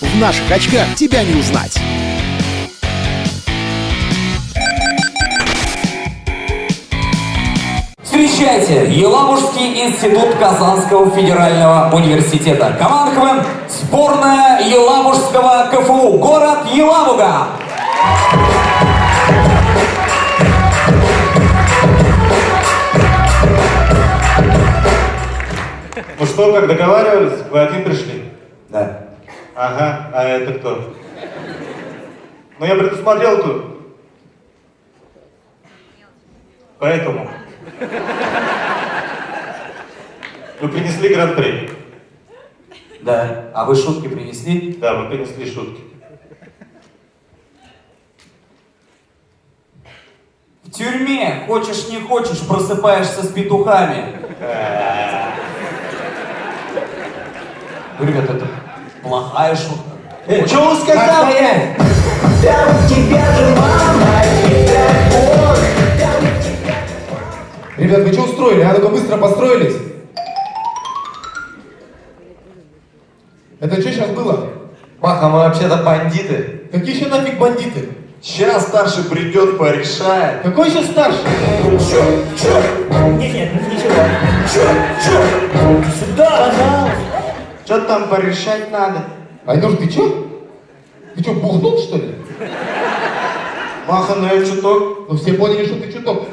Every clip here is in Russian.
В наших очках тебя не узнать. Встречайте, Елабужский институт Казанского федерального университета. Команда КВН сборная Елабужского КФУ. Город Елабуга. Ну что, как договаривались, вы один пришли? Да. Ага, а это кто? Ну я предусмотрел тут. Поэтому. Вы принесли гран-при. Да. А вы шутки принесли? Да, вы принесли шутки. В тюрьме, хочешь не хочешь, просыпаешься с петухами. Ну, ребята, это плохая шутка. Э, что он сказал? Ребят, вы что устроили? А ну-ка быстро построились. Это что сейчас было? Маха, мы вообще-то бандиты. Какие еще нафиг бандиты? Сейчас старший придет, порешает. Какой еще старший? Нет, нет, ничего. Сюда, пожалуйста. Что там порешать надо? Айнур, ты че? Ты что, бухнул, что ли? Маха, ну я чуток. Ну все поняли, что ты чуток.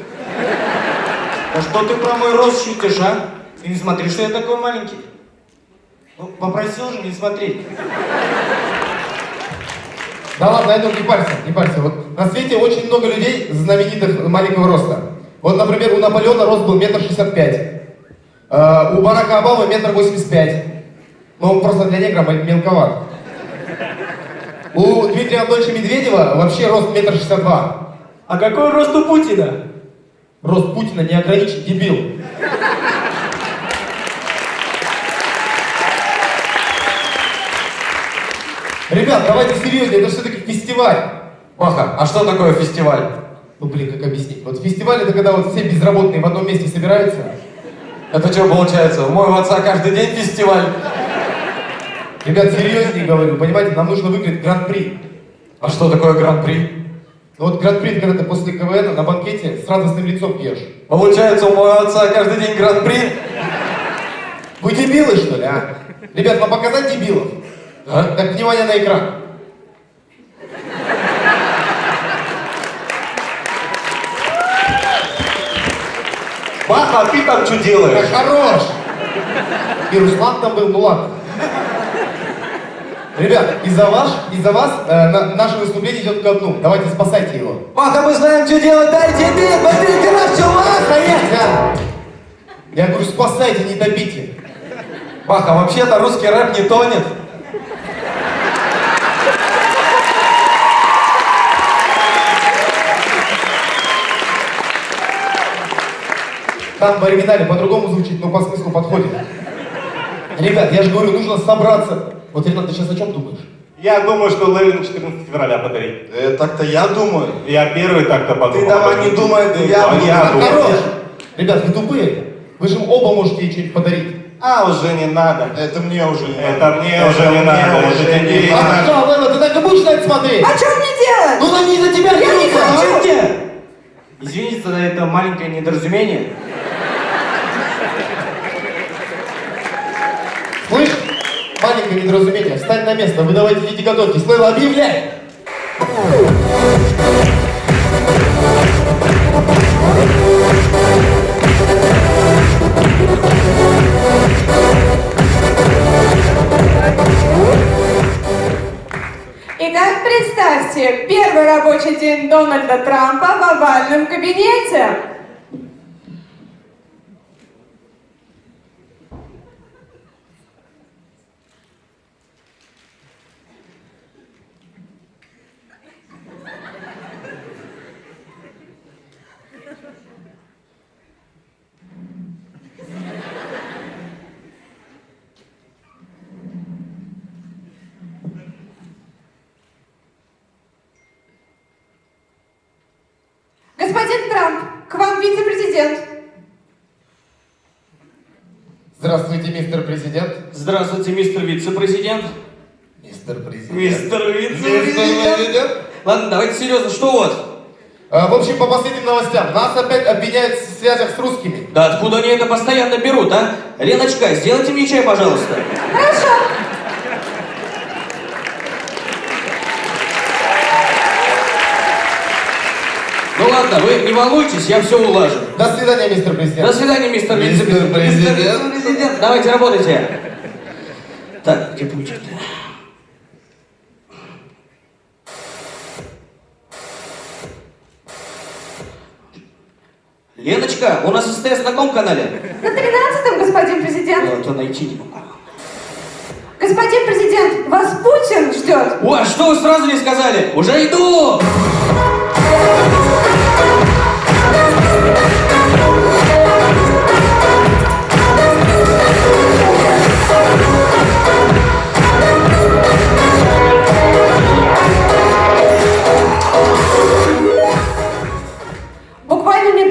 А что ты про мой рост шутишь, а? Ты не смотри, что я такой маленький. Ну, попросил же не смотреть. Да ладно, Айнур, не парься, не парься. Вот на свете очень много людей знаменитых маленького роста. Вот, например, у Наполеона рост был метр шестьдесят пять. Э, У Барака Обамы метр восемьдесят пять. Но он просто для негра мелковат. У Дмитрия Анатольевича Медведева вообще рост метр шестьдесят два. А какой рост у Путина? Рост Путина не ограничен, дебил. Ребят, давайте серьезнее, это все-таки фестиваль. Маха, а что такое фестиваль? Ну блин, как объяснить? Вот фестиваль это когда вот все безработные в одном месте собираются. Это что получается? У моего отца каждый день фестиваль. Ребят, серьезнее говорю, понимаете, нам нужно выиграть гран-при. А что такое гран-при? Ну вот гран-при, когда ты после КВН на банкете с радостным лицом пьешь. Получается, у моего отца каждый день гран-при? Вы дебилы, что ли, а? Ребят, вам показать дебилов? А? Так, внимание на экран. Маха, а ты там что Да делаешь? хорош! И Руслан там был, ну ладно. Ребят, из-за вас, из-за вас э, на- наше выступление идет ко дну. Давайте спасайте его. Маха, мы знаем, что делать, дайте бит, на все, Маха, Я, я говорю, спасайте, не топите. Маха, вообще-то русский рэп не тонет. Там в оригинале по-другому звучит, но по смыслу подходит. Ребят, я же говорю, нужно собраться. Вот, Ренат, ты сейчас о чем думаешь? Я думаю, что Левин 14 февраля подарить. Э, так-то я думаю. Я первый так-то подумал. Ты давай не думай, это я А я думаю. хорош! Ребят, вы тупые. Вы же оба можете ей что-нибудь подарить. А, уже не надо. Это мне уже не Это мне Это уже не мне надо. уже не не надо. надо. А что, Лена, ты так и будешь на это смотреть? А что мне делать? Ну, они за тебя Я не хочу! Извините за это маленькое недоразумение. Маленькое недоразумение, встань на место, вы давайте идите готовьтесь. Лейла, объявляй! Итак, представьте, первый рабочий день Дональда Трампа в овальном кабинете. Господин Трамп, к вам вице-президент. Здравствуйте, мистер президент. Здравствуйте, мистер вице-президент. Мистер президент. Мистер вице-президент. президент. Ладно, давайте серьезно, что у вас? А, В общем, по последним новостям, нас опять обвиняют в связях с русскими. Да откуда они это постоянно берут, а? Леночка, сделайте мне чай, пожалуйста. Ну ладно, вы не волнуйтесь, я все улажу. До свидания, мистер президент. До свидания, мистер Мистер президент. Мистер вице-президент, Давайте работайте. Так, где пунктик? Леночка, у нас СТС на каком канале? На 13-м, господин президент. А то найти не могу. Господин президент, вас Путин ждет. О, а что вы сразу не сказали? Уже иду!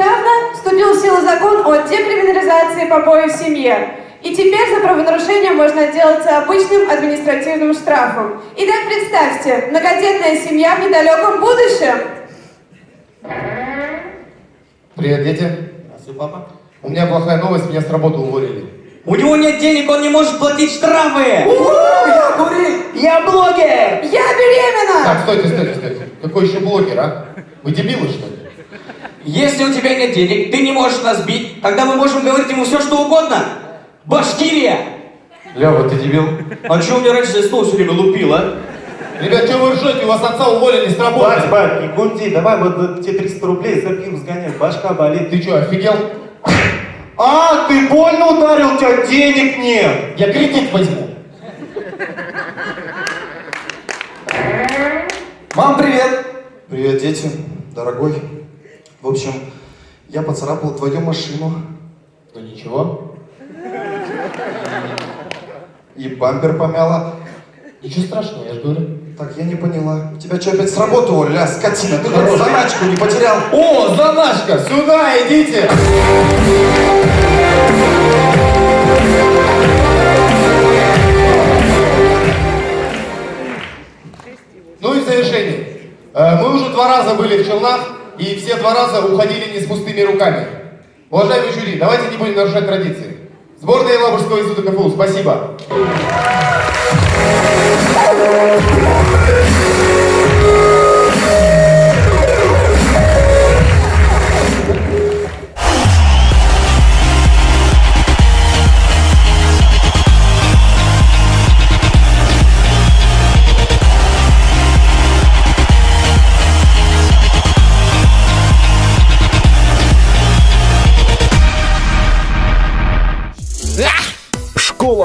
Недавно вступил в силу закон о декриминализации побоев в семье. И теперь за правонарушение можно отделаться обычным административным штрафом. Итак, представьте, многодетная семья в недалеком будущем. Привет, дети. Здравствуй, папа. У меня плохая новость, меня с работы уволили. У него нет денег, он не может платить штрафы! Я курил! Я блогер! Я беременна! Так, стойте, стойте, стойте. Какой еще блогер, а? Вы дебилы, что ли? Если у тебя нет денег, ты не можешь нас бить, тогда мы можем говорить ему все, что угодно. Башкирия! Лева, ты дебил? А что мне раньше за стол все время лупил, а? Ребят, что вы ржете? У вас отца уволили с работы. Бать, бать, не гунди, давай вот тебе 300 рублей за пиво сгоняй, башка болит. Ты что, офигел? А, ты больно ударил, у тебя денег нет. Я кредит возьму. Мам, привет! Привет, дети, дорогой. В общем, я поцарапал твою машину Ну ничего. и бампер помяла. Ничего страшного, я говорю. Так, я не поняла. Тебя что, опять с работы уволили? А, скотина, ты хоть заначку не потерял? О, заначка, сюда идите! Ну и в завершение. Э, Мы уже два раза были в Челнах, и все два раза уходили не с пустыми руками. Уважаемые жюри, давайте не будем нарушать традиции. Сборная Елабужского института КФУ, спасибо. Школа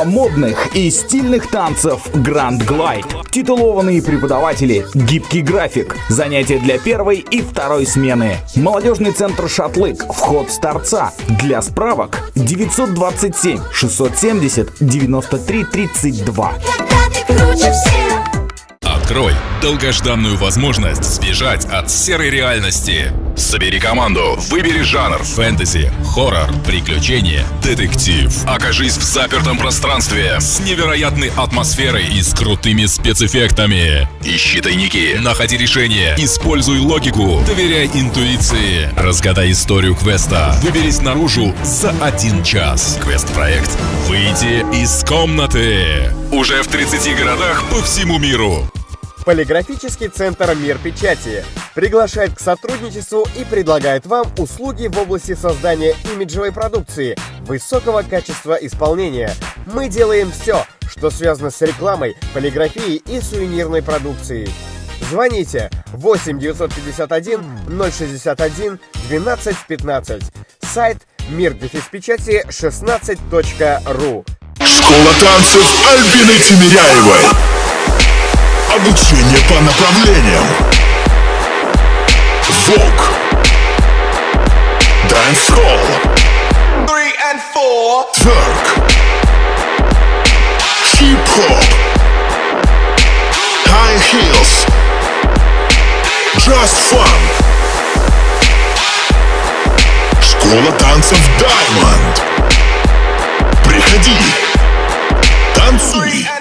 модных и стильных танцев Grand Glide. Титулованные преподаватели, гибкий график, занятия для первой и второй смены. Молодежный центр Шатлык, вход с торца. Для справок 927 670 93 32. Открой долгожданную возможность сбежать от серой реальности. Собери команду, выбери жанр фэнтези, хоррор, приключения, детектив. Окажись в запертом пространстве с невероятной атмосферой и с крутыми спецэффектами. Ищи тайники, находи решения, используй логику, доверяй интуиции. Разгадай историю квеста, выберись наружу за один час. Квест-проект «Выйди из комнаты». Уже в 30 городах по всему миру. Полиграфический центр «Мир печати» приглашает к сотрудничеству и предлагает вам услуги в области создания имиджевой продукции высокого качества исполнения. Мы делаем все, что связано с рекламой, полиграфией и сувенирной продукцией. Звоните 8 951 061 12 15. Сайт мир печати 16.ру. Школа танцев Альбины Тимиряевой. Обучение по направлениям Вок Dance Hall Three and four Twerk Hip Hop High Heels Just Fun Школа танцев Diamond Приходи Танцуй